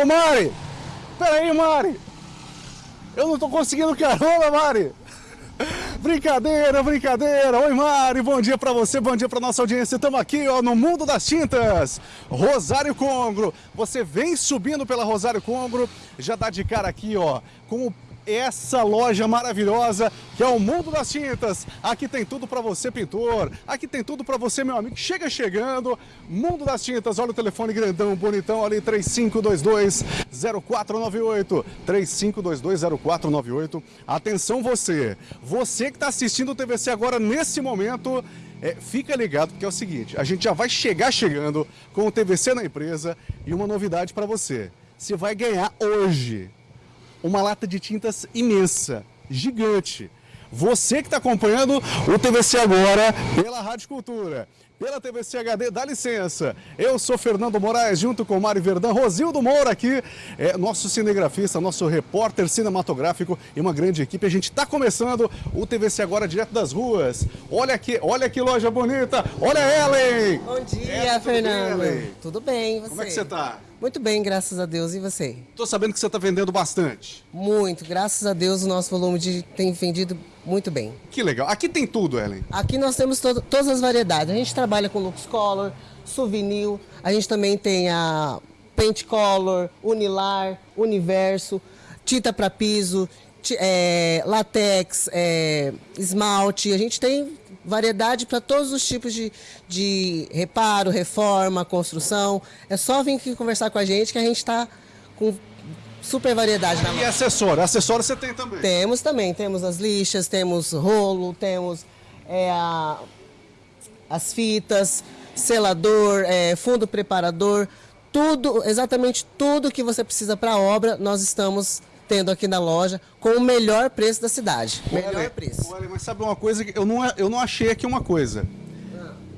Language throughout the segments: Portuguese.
Ô Mari! Peraí, Mari! Eu não tô conseguindo carona, Mari! Brincadeira, brincadeira. Oi, Mari, bom dia para você, bom dia para nossa audiência. Estamos aqui, ó, no Mundo das Tintas. Rosário Congro. Você vem subindo pela Rosário Congro, já dá de cara aqui, ó, com o essa loja maravilhosa que é o Mundo das Tintas. Aqui tem tudo para você, pintor. Aqui tem tudo para você, meu amigo. Chega chegando. Mundo das Tintas. Olha o telefone grandão, bonitão ali 3522 0498. 3522 0498. Atenção você. Você que está assistindo o TVC agora nesse momento, é, fica ligado porque é o seguinte, a gente já vai chegar chegando com o TVC na empresa e uma novidade para você. Você vai ganhar hoje uma lata de tintas imensa, gigante. Você que está acompanhando o TVC agora pela Rádio Cultura, pela TVC HD, dá licença. Eu sou Fernando Moraes, junto com Mário Verdão, Rosildo Moura aqui, é nosso cinegrafista, nosso repórter cinematográfico e uma grande equipe. A gente está começando o TVC agora direto das ruas. Olha aqui, olha que loja bonita. Olha Ellen! Bom dia, é, Fernando. Bem, tudo bem, você? Como é que você está? Muito bem, graças a Deus. E você? Tô sabendo que você está vendendo bastante. Muito, graças a Deus o nosso volume de, tem vendido muito bem. Que legal. Aqui tem tudo, Ellen? Aqui nós temos todo, todas as variedades. A gente trabalha com Lux Color, Souvenir, a gente também tem a Paint Color, Unilar, Universo, tinta para piso, é, latex, é, esmalte. A gente tem variedade para todos os tipos de, de reparo, reforma, construção. É só vir aqui conversar com a gente que a gente está com super variedade na E acessório? Acessório você tem também? Temos também. Temos as lixas, temos rolo, temos é, a, as fitas, selador, é, fundo preparador. Tudo, exatamente tudo que você precisa para a obra, nós estamos tendo aqui na loja com o melhor preço da cidade. Melhor preço. Olha, mas sabe uma coisa que eu não, eu não achei aqui uma coisa.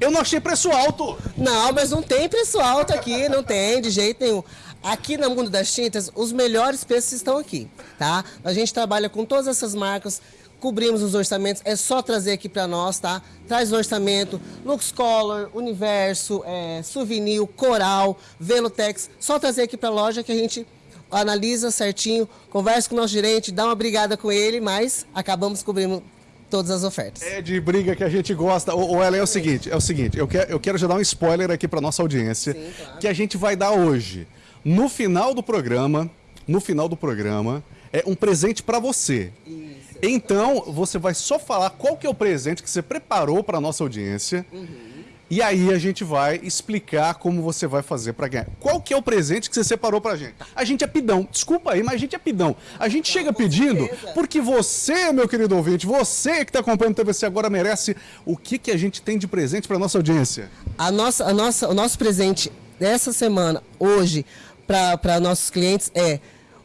Eu não achei preço alto. Não, mas não tem preço alto aqui, não tem de jeito nenhum. Aqui no Mundo das Tintas, os melhores preços estão aqui, tá? A gente trabalha com todas essas marcas, cobrimos os orçamentos, é só trazer aqui para nós, tá? Traz o orçamento, Lux Color, Universo, é, Souvenir, Coral, Velotex, só trazer aqui para a loja que a gente analisa certinho, conversa com o nosso gerente, dá uma brigada com ele, mas acabamos cobrindo todas as ofertas. É de briga que a gente gosta. O, Ellen, é o seguinte, é o seguinte, eu quero, eu quero já dar um spoiler aqui para nossa audiência, Sim, claro. que a gente vai dar hoje. No final do programa, no final do programa, é um presente para você. Isso. Então, você vai só falar qual que é o presente que você preparou para nossa audiência. Uhum e aí a gente vai explicar como você vai fazer para ganhar. Qual que é o presente que você separou pra gente? A gente é pidão. Desculpa aí, mas a gente é pidão. A gente chega pedindo porque você, meu querido ouvinte, você que está acompanhando o TVC agora merece o que, que a gente tem de presente para nossa audiência. A nossa, a nossa, o nosso presente dessa semana, hoje, para nossos clientes é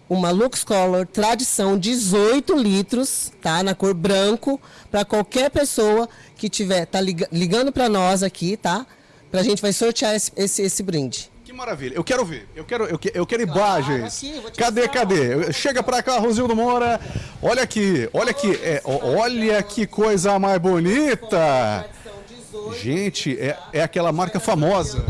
uma Lux Color Tradição 18 litros, tá? Na cor branco, para qualquer pessoa que tiver, tá ligando para nós aqui, tá? Pra gente vai sortear esse, esse, esse, brinde. Que maravilha. Eu quero ver. Eu quero, eu, eu quero imagens. Claro, cadê, mostrar. cadê? Chega pra cá, Rosildo Moura. Olha aqui, olha aqui. É, olha que coisa mais bonita. Gente, é, é aquela marca famosa.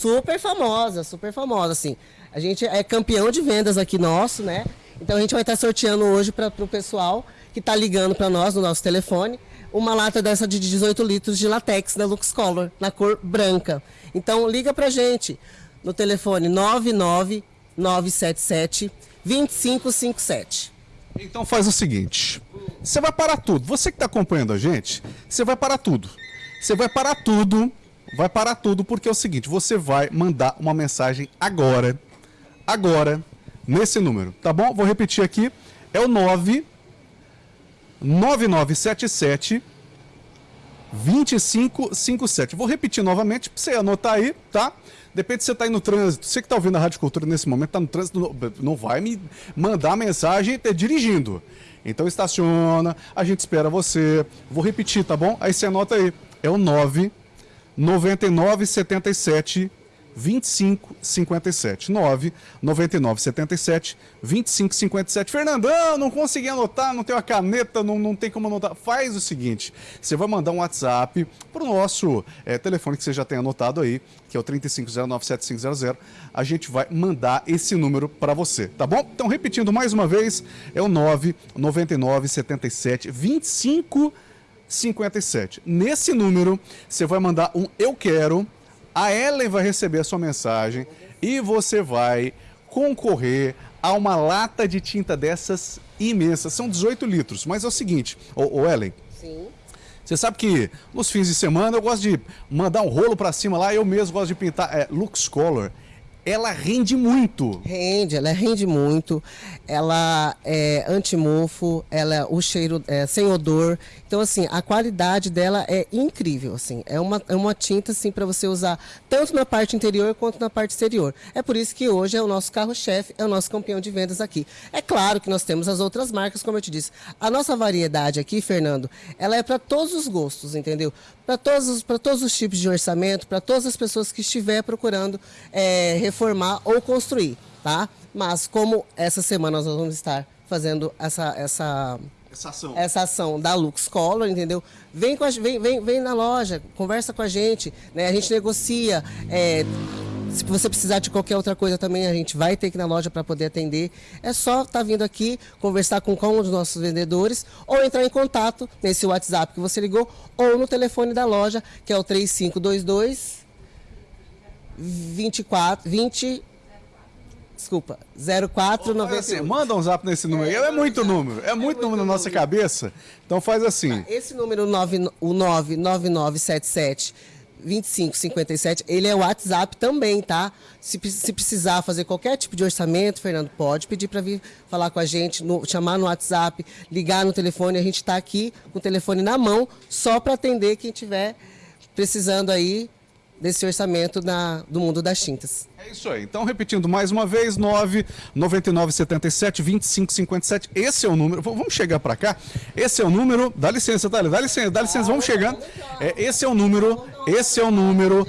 Super famosa, super famosa, assim. A gente é campeão de vendas aqui nosso, né? Então a gente vai estar sorteando hoje para o pessoal que está ligando para nós no nosso telefone uma lata dessa de 18 litros de latex da Lux Color, na cor branca. Então liga para gente no telefone 99977 2557. Então faz o seguinte, você vai parar tudo. Você que está acompanhando a gente, você vai parar tudo. Você vai parar tudo, vai parar tudo porque é o seguinte, você vai mandar uma mensagem agora agora nesse número, tá bom? Vou repetir aqui, é o 9 9977 2557. Vou repetir novamente para você anotar aí, tá? Depende se você está aí no trânsito. Você que está ouvindo a Rádio Cultura nesse momento, está no trânsito, não vai me mandar mensagem tá dirigindo. Então estaciona, a gente espera você. Vou repetir, tá bom? Aí você anota aí. É o 9 9977 2557. 9 9977 2557. Fernandão, não consegui anotar, não tenho a caneta, não, não tem como anotar. Faz o seguinte: você vai mandar um WhatsApp para o nosso é, telefone que você já tem anotado aí, que é o 35097500. A gente vai mandar esse número para você, tá bom? Então, repetindo mais uma vez, é o 9 9977 2557. Nesse número, você vai mandar um eu quero a Ellen vai receber a sua mensagem e você vai concorrer a uma lata de tinta dessas imensas. São 18 litros, mas é o seguinte, ô, ô Ellen. Sim. Você sabe que nos fins de semana eu gosto de mandar um rolo para cima lá, eu mesmo gosto de pintar é, Lux Color ela rende muito. Rende, ela rende muito. Ela é antimofo, ela o cheiro é sem odor. Então assim, a qualidade dela é incrível, assim. É uma, é uma tinta assim para você usar tanto na parte interior quanto na parte exterior. É por isso que hoje é o nosso carro-chefe, é o nosso campeão de vendas aqui. É claro que nós temos as outras marcas, como eu te disse. A nossa variedade aqui, Fernando, ela é para todos os gostos, entendeu? Para todos, todos os tipos de orçamento, para todas as pessoas que estiver procurando é, reformar ou construir, tá? Mas como essa semana nós vamos estar fazendo essa essa essa ação. essa ação da Lux Color, entendeu? Vem, com a, vem, vem, vem na loja, conversa com a gente, né? A gente negocia. É, se você precisar de qualquer outra coisa também, a gente vai ter que ir na loja para poder atender. É só estar tá vindo aqui, conversar com um dos nossos vendedores ou entrar em contato nesse WhatsApp que você ligou ou no telefone da loja, que é o 3522 24, 20, desculpa, 0490. Assim, manda um zap nesse número. É, é muito número, é, é muito, número na nossa cabeça. Então faz assim. Esse número 9, o 99977 2557, ele é o WhatsApp também, tá? Se, se, precisar fazer qualquer tipo de orçamento, Fernando, pode pedir para vir falar com a gente, no, chamar no WhatsApp, ligar no telefone. A gente está aqui com o telefone na mão, só para atender quem estiver precisando aí desse orçamento na, do mundo das tintas. É isso aí. Então, repetindo mais uma vez, 9 99 77 25 57. Esse é o número. Vamos chegar para cá. Esse é o número. Dá licença, Thalia. Dá licença, dá licença. Vamos chegando. É, esse é o número. Esse é o número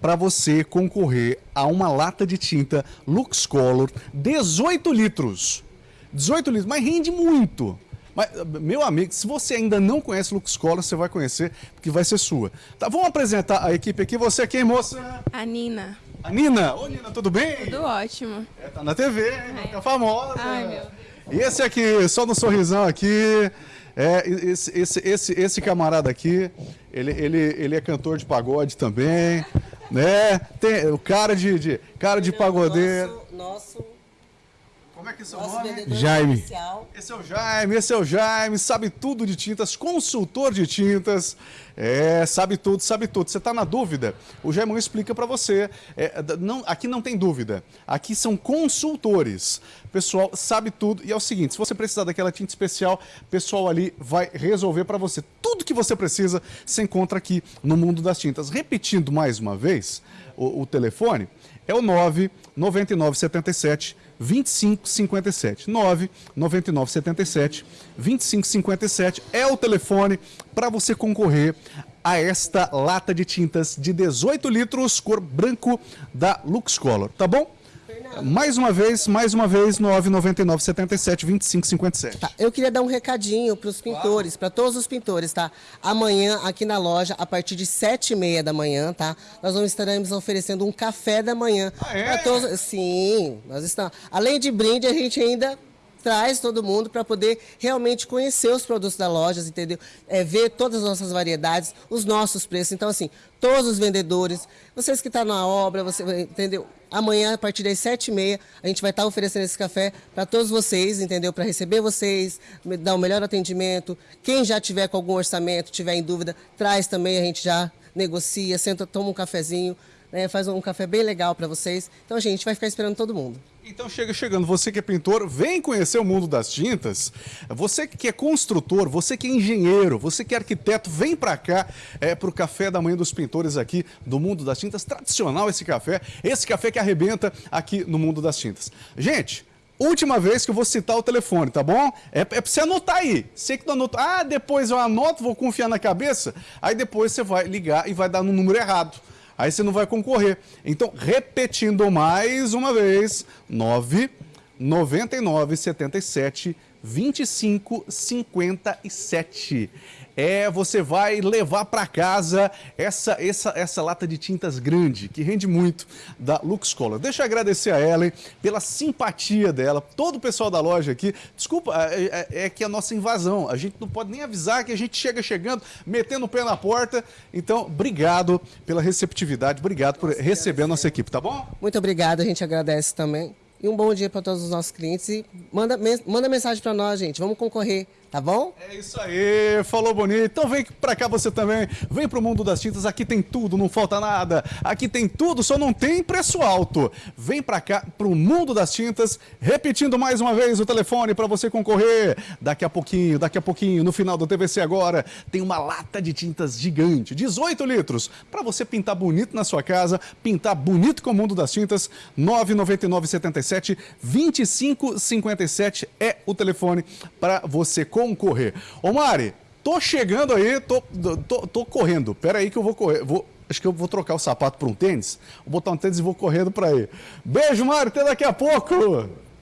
para você concorrer a uma lata de tinta Lux Color 18 litros. 18 litros, mas rende muito. Mas, meu amigo, se você ainda não conhece Lux Color, você vai conhecer, porque vai ser sua. Tá, vamos apresentar a equipe aqui. Você é quem, moça? A Nina. A Nina? Ô, Nina, tudo bem? Tudo ótimo. É, tá na TV, fica famosa. Ai, meu. E esse aqui, só no sorrisão aqui, é, esse, esse, esse, esse camarada aqui, ele, ele, ele é cantor de pagode também, né? Tem o cara de, de cara de pagodeiro. Nosso, nosso como é que é seu Nosso nome? Jaime. Esse é o Jaime, esse é o Jaime, sabe tudo de tintas, consultor de tintas. É, sabe tudo, sabe tudo. Você está na dúvida? O Jaime explica para você. É, não, aqui não tem dúvida. Aqui são consultores. Pessoal sabe tudo. E é o seguinte: se você precisar daquela tinta especial, o pessoal ali vai resolver para você. Tudo que você precisa se encontra aqui no mundo das tintas. Repetindo mais uma vez o, o telefone, é o 99977 2557. 9 9977 2557 é o telefone para você concorrer a esta lata de tintas de 18 litros, cor branco da Lux Color, tá bom? Mais uma vez, mais uma vez, 999 77 25 57. Tá, eu queria dar um recadinho para os pintores, para todos os pintores, tá? Amanhã, aqui na loja, a partir de 7 e meia da manhã, tá? Nós vamos estaremos oferecendo um café da manhã. Ah, é? todos. Sim, nós estamos. Além de brinde, a gente ainda traz todo mundo para poder realmente conhecer os produtos da loja, entendeu? É, ver todas as nossas variedades, os nossos preços. Então, assim, todos os vendedores, vocês que estão tá na obra, você entendeu? Amanhã, a partir das sete e meia, a gente vai estar tá oferecendo esse café para todos vocês, entendeu? Para receber vocês, dar o melhor atendimento. Quem já tiver com algum orçamento, tiver em dúvida, traz também, a gente já negocia, senta, toma um cafezinho né, faz um café bem legal para vocês. Então, gente vai ficar esperando todo mundo. Então chega chegando, você que é pintor, vem conhecer o mundo das tintas. Você que é construtor, você que é engenheiro, você que é arquiteto, vem para cá é para o café da manhã dos pintores aqui do mundo das tintas. Tradicional esse café, esse café que arrebenta aqui no mundo das tintas. Gente, Última vez que eu vou citar o telefone, tá bom? É, é você anotar aí. Você que não anotou, ah, depois eu anoto, vou confiar na cabeça. Aí depois você vai ligar e vai dar no número errado. Aí você não vai concorrer. Então, repetindo mais uma vez, 9 99 77 25 57 é você vai levar para casa essa, essa, essa lata de tintas grande, que rende muito, da Lux Color. Deixa eu agradecer a Ellen pela simpatia dela, todo o pessoal da loja aqui. Desculpa, é, é, é, que a nossa invasão, a gente não pode nem avisar que a gente chega chegando, metendo o pé na porta. Então, obrigado pela receptividade, obrigado por receber a nossa equipe, tá bom? Muito obrigado, a gente agradece também. E um bom dia para todos os nossos clientes. E manda, manda mensagem para nós, gente. Vamos concorrer tá bom? É isso aí, falou bonito. Então vem pra cá você também, vem pro mundo das tintas, aqui tem tudo, não falta nada. Aqui tem tudo, só não tem preço alto. Vem pra cá pro mundo das tintas, repetindo mais uma vez o telefone para você concorrer. Daqui a pouquinho, daqui a pouquinho, no final do TVC agora, tem uma lata de tintas gigante, 18 litros, para você pintar bonito na sua casa, pintar bonito com o mundo das tintas, 99977 2557 é o telefone para você concorrer concorrer. Ô Mari, tô chegando aí, tô, tô, tô correndo. Pera aí que eu vou correr. Vou, acho que eu vou trocar o sapato por um tênis. Vou botar um tênis e vou correndo para aí. Beijo, Mari, até daqui a pouco.